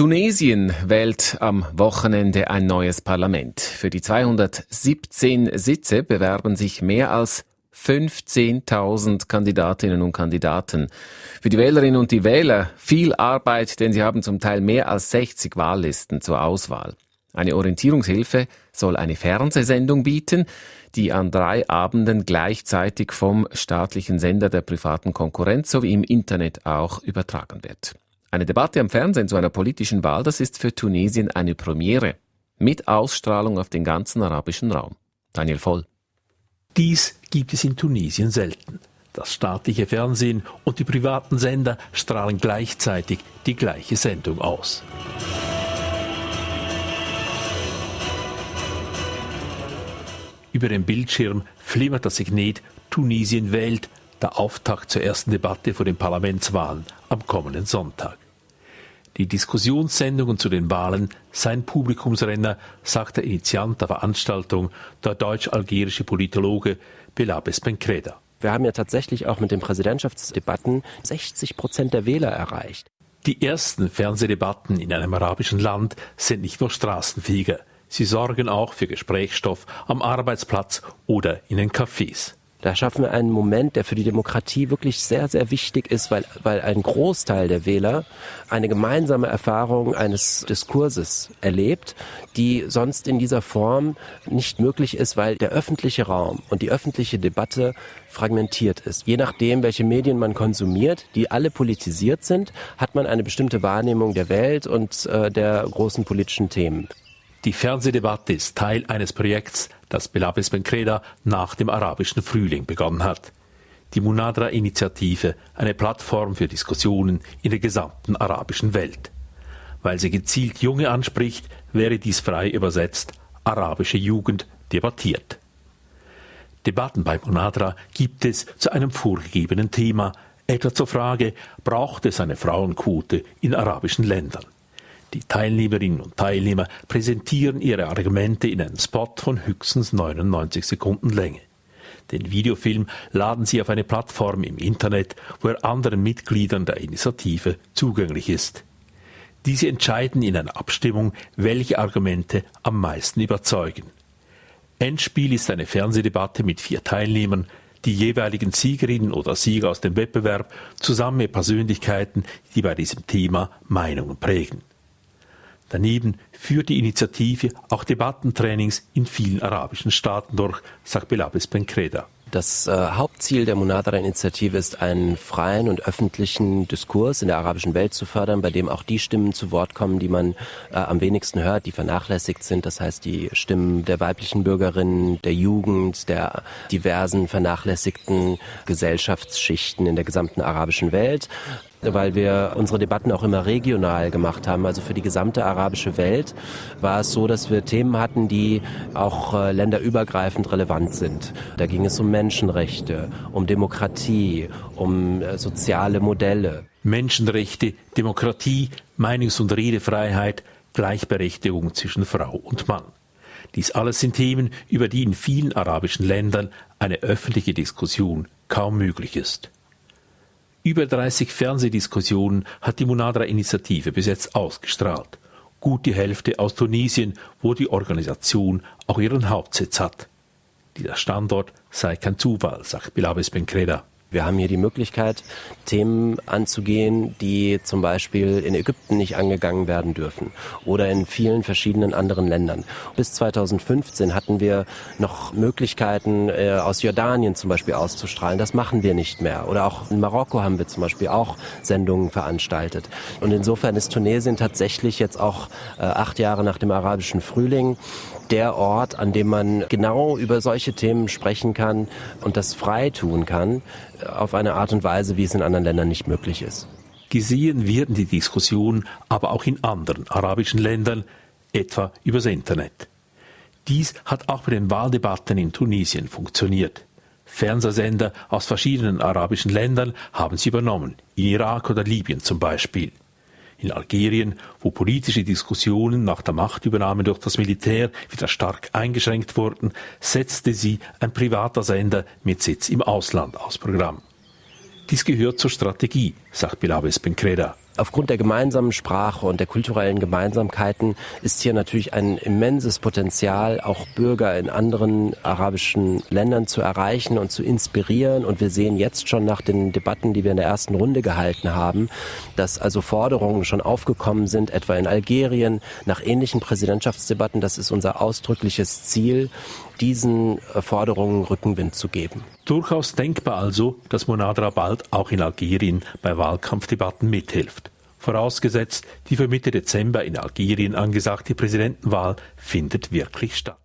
Tunesien wählt am Wochenende ein neues Parlament. Für die 217 Sitze bewerben sich mehr als 15.000 Kandidatinnen und Kandidaten. Für die Wählerinnen und die Wähler viel Arbeit, denn sie haben zum Teil mehr als 60 Wahllisten zur Auswahl. Eine Orientierungshilfe soll eine Fernsehsendung bieten, die an drei Abenden gleichzeitig vom staatlichen Sender der privaten Konkurrenz sowie im Internet auch übertragen wird. Eine Debatte am Fernsehen zu einer politischen Wahl, das ist für Tunesien eine Premiere. Mit Ausstrahlung auf den ganzen arabischen Raum. Daniel Voll. Dies gibt es in Tunesien selten. Das staatliche Fernsehen und die privaten Sender strahlen gleichzeitig die gleiche Sendung aus. Über dem Bildschirm flimmert das Signet Tunesien wählt, der Auftakt zur ersten Debatte vor den Parlamentswahlen am kommenden Sonntag. Die Diskussionssendungen zu den Wahlen seien Publikumsrenner, sagt der Initiant der Veranstaltung, der deutsch-algerische Politologe Belabes Bencreda. Wir haben ja tatsächlich auch mit den Präsidentschaftsdebatten 60 Prozent der Wähler erreicht. Die ersten Fernsehdebatten in einem arabischen Land sind nicht nur Straßenfeger. Sie sorgen auch für Gesprächsstoff am Arbeitsplatz oder in den Cafés. Da schaffen wir einen Moment, der für die Demokratie wirklich sehr, sehr wichtig ist, weil, weil ein Großteil der Wähler eine gemeinsame Erfahrung eines Diskurses erlebt, die sonst in dieser Form nicht möglich ist, weil der öffentliche Raum und die öffentliche Debatte fragmentiert ist. Je nachdem, welche Medien man konsumiert, die alle politisiert sind, hat man eine bestimmte Wahrnehmung der Welt und äh, der großen politischen Themen. Die Fernsehdebatte ist Teil eines Projekts, das Belabes Bencreda nach dem arabischen Frühling begonnen hat. Die Munadra-Initiative, eine Plattform für Diskussionen in der gesamten arabischen Welt. Weil sie gezielt Junge anspricht, wäre dies frei übersetzt arabische Jugend debattiert. Debatten bei Munadra gibt es zu einem vorgegebenen Thema, etwa zur Frage, braucht es eine Frauenquote in arabischen Ländern? Die Teilnehmerinnen und Teilnehmer präsentieren ihre Argumente in einem Spot von höchstens 99 Sekunden Länge. Den Videofilm laden sie auf eine Plattform im Internet, wo er anderen Mitgliedern der Initiative zugänglich ist. Diese entscheiden in einer Abstimmung, welche Argumente am meisten überzeugen. Endspiel ist eine Fernsehdebatte mit vier Teilnehmern, die jeweiligen Siegerinnen oder Sieger aus dem Wettbewerb zusammen mit Persönlichkeiten, die bei diesem Thema Meinungen prägen. Daneben führt die Initiative auch Debattentrainings in vielen arabischen Staaten durch, sagt Belabes Bencreda. Das äh, Hauptziel der Munadara-Initiative ist, einen freien und öffentlichen Diskurs in der arabischen Welt zu fördern, bei dem auch die Stimmen zu Wort kommen, die man äh, am wenigsten hört, die vernachlässigt sind. Das heißt, die Stimmen der weiblichen Bürgerinnen, der Jugend, der diversen vernachlässigten Gesellschaftsschichten in der gesamten arabischen Welt weil wir unsere Debatten auch immer regional gemacht haben. Also für die gesamte arabische Welt war es so, dass wir Themen hatten, die auch äh, länderübergreifend relevant sind. Da ging es um Menschenrechte, um Demokratie, um äh, soziale Modelle. Menschenrechte, Demokratie, Meinungs- und Redefreiheit, Gleichberechtigung zwischen Frau und Mann. Dies alles sind Themen, über die in vielen arabischen Ländern eine öffentliche Diskussion kaum möglich ist. Über 30 Fernsehdiskussionen hat die Munadra-Initiative bis jetzt ausgestrahlt. Gut die Hälfte aus Tunesien, wo die Organisation auch ihren Hauptsitz hat. Dieser Standort sei kein Zufall, sagt Bilabes Bencreda. Wir haben hier die Möglichkeit, Themen anzugehen, die zum Beispiel in Ägypten nicht angegangen werden dürfen oder in vielen verschiedenen anderen Ländern. Bis 2015 hatten wir noch Möglichkeiten, äh, aus Jordanien zum Beispiel auszustrahlen. Das machen wir nicht mehr. Oder auch in Marokko haben wir zum Beispiel auch Sendungen veranstaltet. Und insofern ist Tunesien tatsächlich jetzt auch äh, acht Jahre nach dem arabischen Frühling der Ort, an dem man genau über solche Themen sprechen kann und das frei tun kann, auf eine Art und Weise, wie es in anderen Ländern nicht möglich ist. Gesehen werden die Diskussionen aber auch in anderen arabischen Ländern, etwa übers Internet. Dies hat auch bei den Wahldebatten in Tunesien funktioniert. Fernsehsender aus verschiedenen arabischen Ländern haben sie übernommen, in Irak oder Libyen zum Beispiel. In Algerien, wo politische Diskussionen nach der Machtübernahme durch das Militär wieder stark eingeschränkt wurden, setzte sie ein privater Sender mit Sitz im Ausland aus Programm. Dies gehört zur Strategie, sagt Bilabes Bencreda. Aufgrund der gemeinsamen Sprache und der kulturellen Gemeinsamkeiten ist hier natürlich ein immenses Potenzial, auch Bürger in anderen arabischen Ländern zu erreichen und zu inspirieren. Und wir sehen jetzt schon nach den Debatten, die wir in der ersten Runde gehalten haben, dass also Forderungen schon aufgekommen sind, etwa in Algerien, nach ähnlichen Präsidentschaftsdebatten. Das ist unser ausdrückliches Ziel, diesen äh, Forderungen Rückenwind zu geben. Durchaus denkbar also, dass Monadra bald auch in Algerien bei Wahlkampfdebatten mithilft. Vorausgesetzt, die für Mitte Dezember in Algerien angesagte Präsidentenwahl findet wirklich statt.